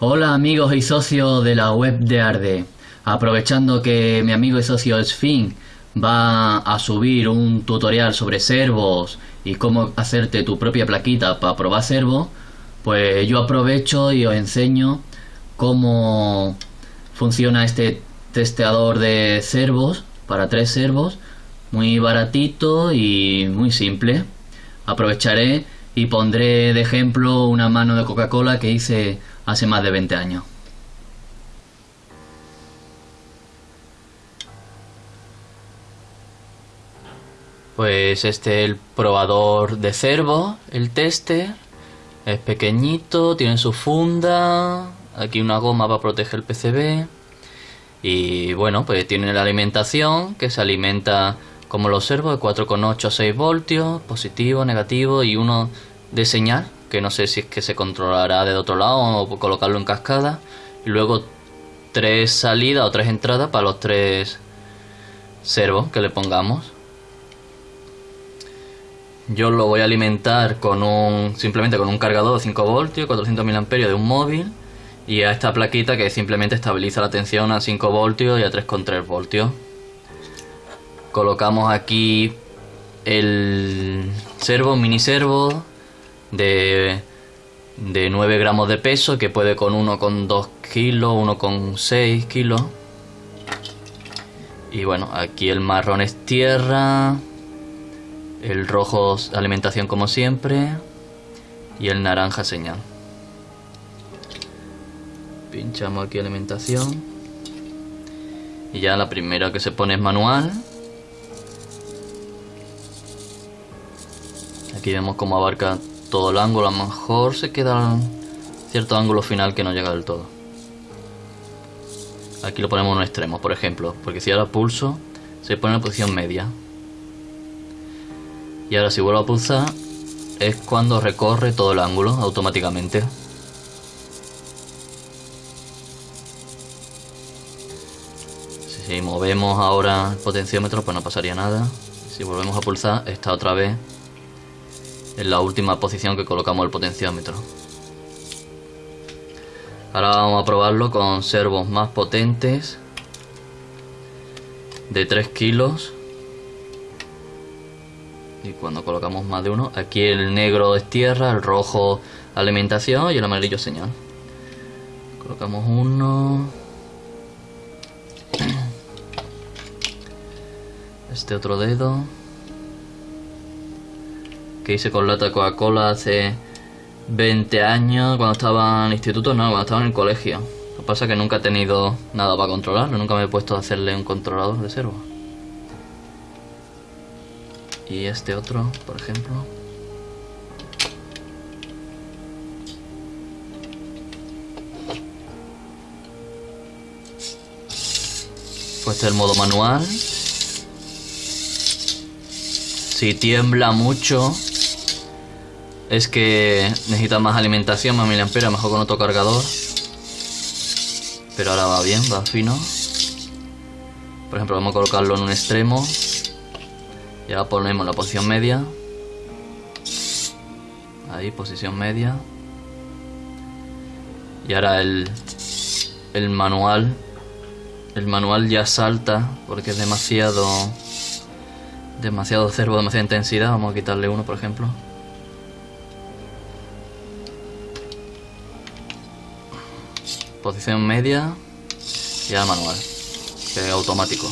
Hola amigos y socios de la web de Arde. Aprovechando que mi amigo y socio Sfin va a subir un tutorial sobre servos y cómo hacerte tu propia plaquita para probar servos, pues yo aprovecho y os enseño cómo funciona este testeador de servos para tres servos, muy baratito y muy simple. Aprovecharé y pondré de ejemplo una mano de Coca-Cola que hice hace más de 20 años. Pues este es el probador de servo, el tester. Es pequeñito, tiene su funda, aquí una goma para proteger el PCB. Y bueno, pues tiene la alimentación que se alimenta como lo observo de 4,8 a 6 voltios, positivo, negativo y uno de señal, que no sé si es que se controlará de otro lado o colocarlo en cascada. Y luego tres salidas o tres entradas para los tres servos que le pongamos. Yo lo voy a alimentar con un simplemente con un cargador de 5 voltios, 400 mAh de un móvil y a esta plaquita que simplemente estabiliza la tensión a 5 voltios y a 3,3 voltios. Colocamos aquí el servo, mini servo de, de 9 gramos de peso que puede con uno con 2 kilos, uno con 6 kilos. Y bueno, aquí el marrón es tierra, el rojo alimentación como siempre. Y el naranja señal. Pinchamos aquí alimentación. Y ya la primera que se pone es manual. Aquí vemos cómo abarca todo el ángulo. A lo mejor se queda cierto ángulo final que no llega del todo. Aquí lo ponemos en un extremo, por ejemplo. Porque si ahora pulso, se pone en posición media. Y ahora si vuelvo a pulsar es cuando recorre todo el ángulo automáticamente. Si movemos ahora el potenciómetro pues no pasaría nada. Si volvemos a pulsar está otra vez en la última posición que colocamos el potenciómetro. Ahora vamos a probarlo con servos más potentes de 3 kilos. Y cuando colocamos más de uno aquí el negro es tierra el rojo alimentación y el amarillo señal. Colocamos uno. Este otro dedo que hice con lata Coca-Cola hace 20 años cuando estaba en instituto no, cuando estaba en el colegio lo que pasa es que nunca he tenido nada para controlarlo, nunca me he puesto a hacerle un controlador de servo y este otro, por ejemplo. Pues este es el modo manual. Si tiembla mucho, es que necesita más alimentación, más miliamperes, mejor con otro cargador. Pero ahora va bien, va fino. Por ejemplo, vamos a colocarlo en un extremo. Y ahora ponemos la posición media. Ahí, posición media. Y ahora el, el manual. El manual ya salta porque es demasiado... Demasiado cervo, demasiada intensidad. Vamos a quitarle uno, por ejemplo. posición media y al manual, que es automático.